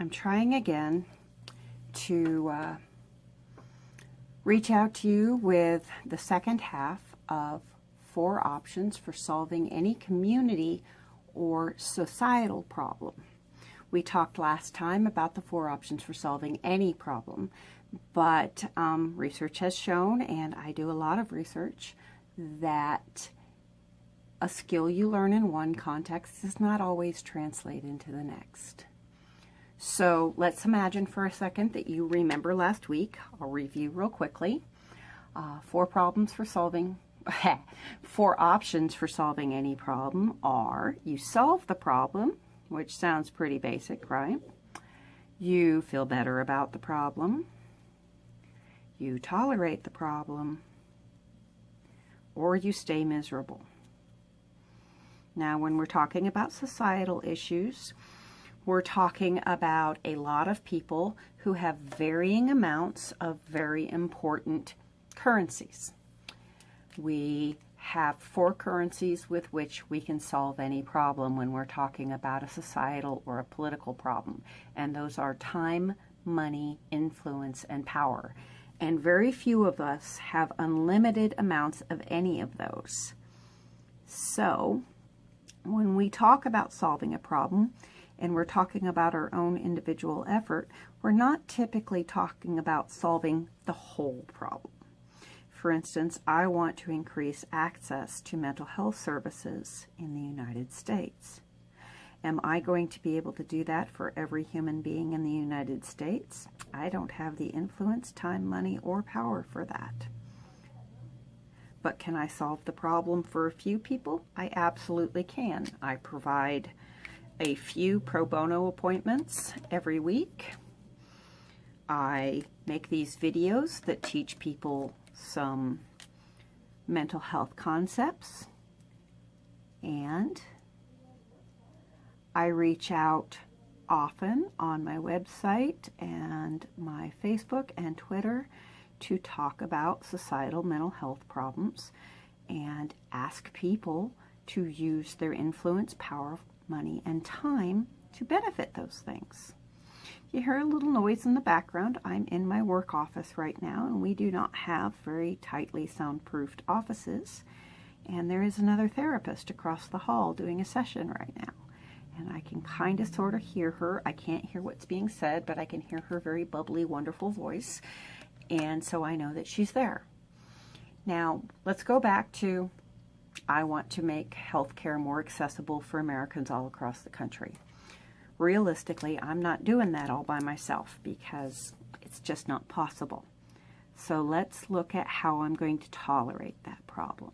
I'm trying again to uh, reach out to you with the second half of four options for solving any community or societal problem. We talked last time about the four options for solving any problem, but um, research has shown, and I do a lot of research, that a skill you learn in one context does not always translate into the next. So let's imagine for a second that you remember last week. I'll review real quickly. Uh, four problems for solving, four options for solving any problem are you solve the problem, which sounds pretty basic, right? You feel better about the problem. You tolerate the problem. Or you stay miserable. Now, when we're talking about societal issues, we're talking about a lot of people who have varying amounts of very important currencies. We have four currencies with which we can solve any problem when we're talking about a societal or a political problem. And those are time, money, influence, and power. And very few of us have unlimited amounts of any of those. So, when we talk about solving a problem and we're talking about our own individual effort, we're not typically talking about solving the whole problem. For instance, I want to increase access to mental health services in the United States. Am I going to be able to do that for every human being in the United States? I don't have the influence, time, money, or power for that. But can I solve the problem for a few people? I absolutely can. I provide a few pro bono appointments every week. I make these videos that teach people some mental health concepts. And I reach out often on my website and my Facebook and Twitter to talk about societal mental health problems and ask people to use their influence, power, money, and time to benefit those things. You hear a little noise in the background. I'm in my work office right now, and we do not have very tightly soundproofed offices. And there is another therapist across the hall doing a session right now. And I can kind of sort of hear her. I can't hear what's being said, but I can hear her very bubbly, wonderful voice and so I know that she's there. Now, let's go back to I want to make healthcare more accessible for Americans all across the country. Realistically, I'm not doing that all by myself because it's just not possible. So let's look at how I'm going to tolerate that problem.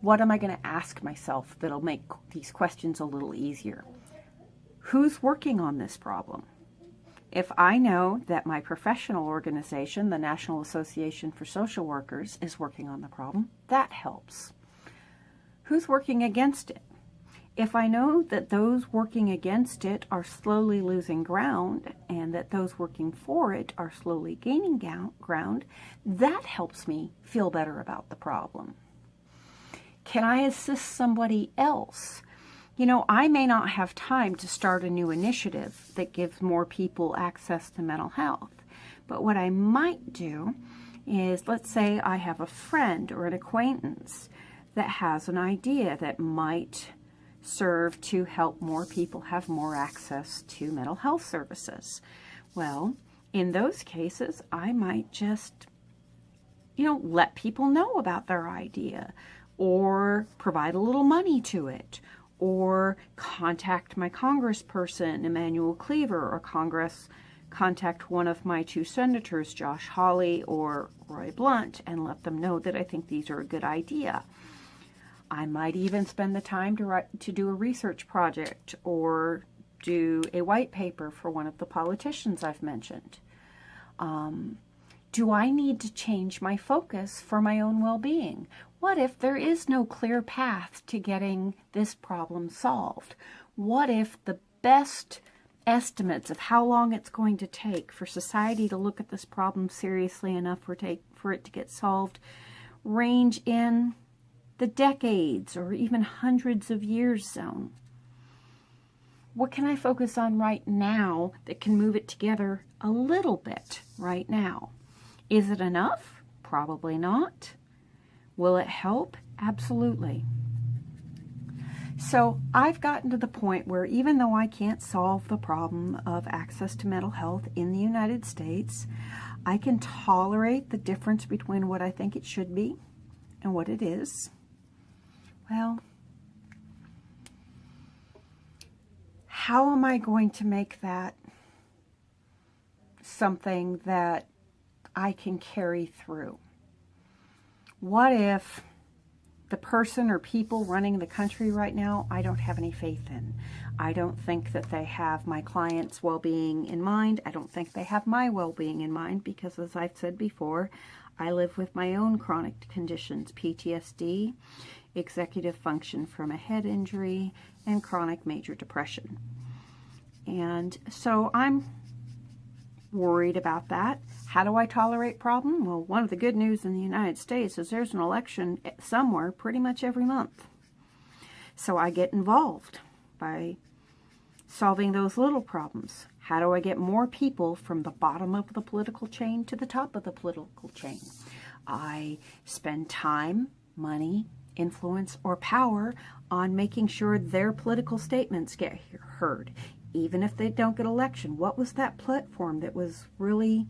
What am I going to ask myself that'll make these questions a little easier? Who's working on this problem? If I know that my professional organization, the National Association for Social Workers, is working on the problem, that helps. Who's working against it? If I know that those working against it are slowly losing ground and that those working for it are slowly gaining ground, that helps me feel better about the problem. Can I assist somebody else you know, I may not have time to start a new initiative that gives more people access to mental health. But what I might do is, let's say I have a friend or an acquaintance that has an idea that might serve to help more people have more access to mental health services. Well, in those cases, I might just, you know, let people know about their idea or provide a little money to it or contact my congressperson, Emanuel Cleaver, or Congress contact one of my two senators, Josh Hawley or Roy Blunt, and let them know that I think these are a good idea. I might even spend the time to, write, to do a research project or do a white paper for one of the politicians I've mentioned. Um, do I need to change my focus for my own well-being? What if there is no clear path to getting this problem solved? What if the best estimates of how long it's going to take for society to look at this problem seriously enough for, take, for it to get solved range in the decades or even hundreds of years zone? what can I focus on right now that can move it together a little bit right now? Is it enough? Probably not. Will it help? Absolutely. So I've gotten to the point where even though I can't solve the problem of access to mental health in the United States, I can tolerate the difference between what I think it should be and what it is. Well, how am I going to make that something that I can carry through? What if the person or people running the country right now, I don't have any faith in. I don't think that they have my client's well-being in mind. I don't think they have my well-being in mind because as I've said before, I live with my own chronic conditions, PTSD, executive function from a head injury, and chronic major depression. And so I'm worried about that. How do I tolerate problem? Well, one of the good news in the United States is there's an election somewhere pretty much every month. So I get involved by solving those little problems. How do I get more people from the bottom of the political chain to the top of the political chain? I spend time, money, influence, or power on making sure their political statements get heard even if they don't get election. What was that platform that was really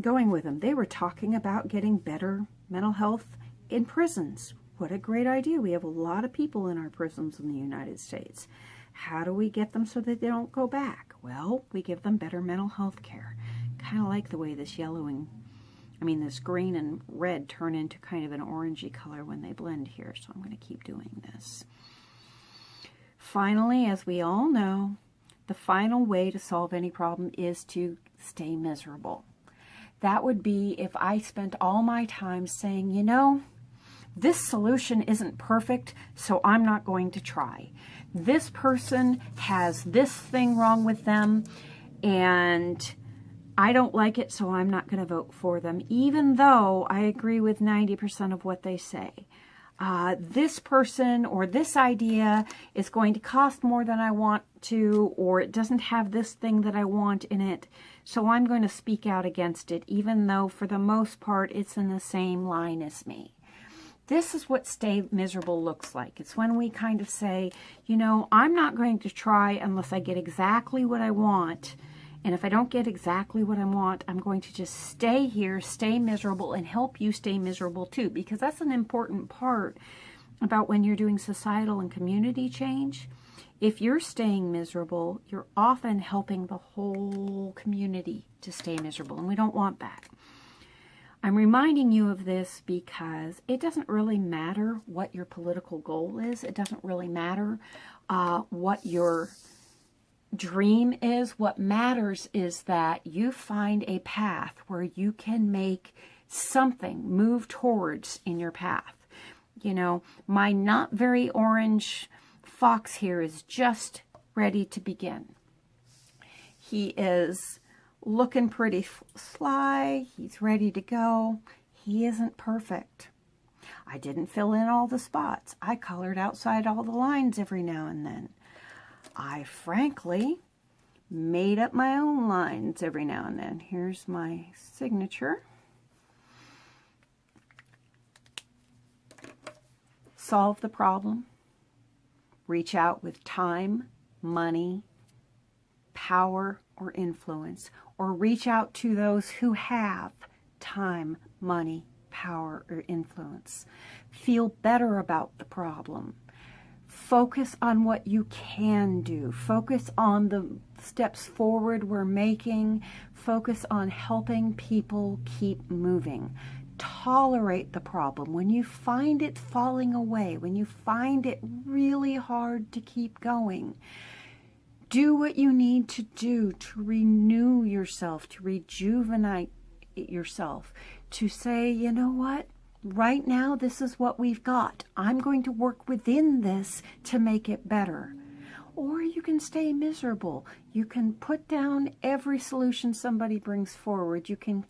going with them? They were talking about getting better mental health in prisons. What a great idea. We have a lot of people in our prisons in the United States. How do we get them so that they don't go back? Well, we give them better mental health care. Kind of like the way this yellowing, I mean, this green and red turn into kind of an orangey color when they blend here. So I'm going to keep doing this. Finally, as we all know, the final way to solve any problem is to stay miserable. That would be if I spent all my time saying, you know, this solution isn't perfect, so I'm not going to try. This person has this thing wrong with them, and I don't like it, so I'm not going to vote for them, even though I agree with 90% of what they say uh, this person or this idea is going to cost more than I want to, or it doesn't have this thing that I want in it. So I'm going to speak out against it, even though for the most part it's in the same line as me. This is what stay miserable looks like. It's when we kind of say, you know, I'm not going to try unless I get exactly what I want and if I don't get exactly what I want, I'm going to just stay here, stay miserable, and help you stay miserable too, because that's an important part about when you're doing societal and community change. If you're staying miserable, you're often helping the whole community to stay miserable, and we don't want that. I'm reminding you of this because it doesn't really matter what your political goal is. It doesn't really matter uh, what your dream is, what matters is that you find a path where you can make something move towards in your path. You know, my not very orange fox here is just ready to begin. He is looking pretty sly. He's ready to go. He isn't perfect. I didn't fill in all the spots. I colored outside all the lines every now and then. I frankly made up my own lines every now and then. Here's my signature. Solve the problem. Reach out with time, money, power, or influence. Or reach out to those who have time, money, power, or influence. Feel better about the problem focus on what you can do. Focus on the steps forward we're making. Focus on helping people keep moving. Tolerate the problem. When you find it falling away, when you find it really hard to keep going, do what you need to do to renew yourself, to rejuvenate yourself, to say, you know what? Right now, this is what we've got. I'm going to work within this to make it better. Or you can stay miserable. You can put down every solution somebody brings forward. You can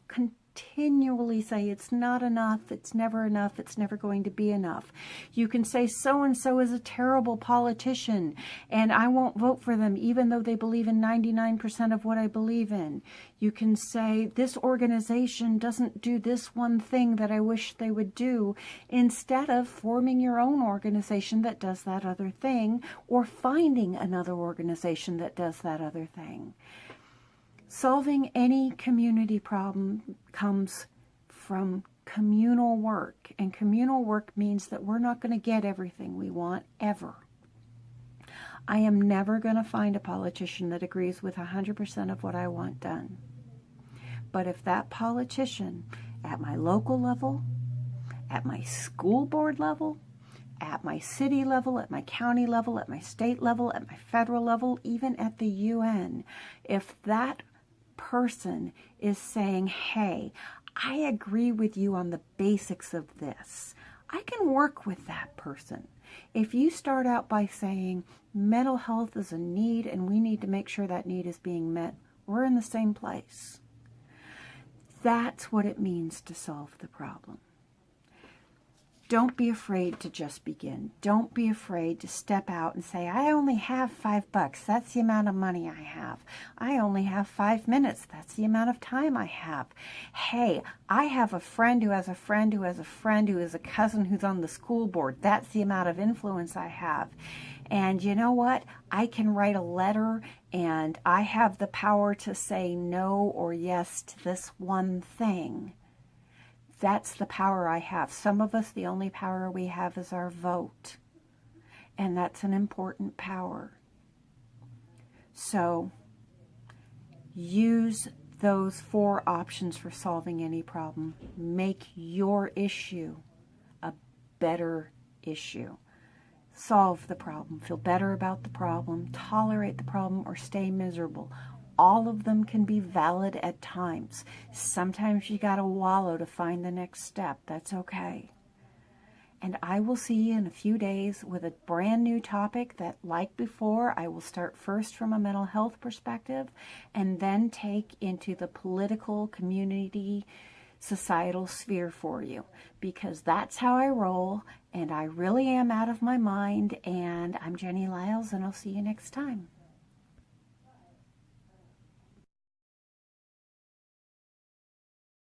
continually say it's not enough, it's never enough, it's never going to be enough. You can say so and so is a terrible politician and I won't vote for them even though they believe in 99% of what I believe in. You can say this organization doesn't do this one thing that I wish they would do instead of forming your own organization that does that other thing or finding another organization that does that other thing. Solving any community problem comes from communal work. And communal work means that we're not going to get everything we want ever. I am never going to find a politician that agrees with 100% of what I want done. But if that politician at my local level, at my school board level, at my city level, at my county level, at my state level, at my federal level, even at the UN, if that person is saying, hey, I agree with you on the basics of this. I can work with that person. If you start out by saying mental health is a need and we need to make sure that need is being met, we're in the same place. That's what it means to solve the problem. Don't be afraid to just begin. Don't be afraid to step out and say, I only have five bucks. That's the amount of money I have. I only have five minutes. That's the amount of time I have. Hey, I have a friend who has a friend who has a friend who is a cousin who's on the school board. That's the amount of influence I have. And you know what? I can write a letter and I have the power to say no or yes to this one thing. That's the power I have. Some of us, the only power we have is our vote. And that's an important power. So use those four options for solving any problem. Make your issue a better issue. Solve the problem. Feel better about the problem. Tolerate the problem or stay miserable all of them can be valid at times. Sometimes you got to wallow to find the next step. That's okay. And I will see you in a few days with a brand new topic that, like before, I will start first from a mental health perspective and then take into the political, community, societal sphere for you because that's how I roll and I really am out of my mind. And I'm Jenny Lyles, and I'll see you next time.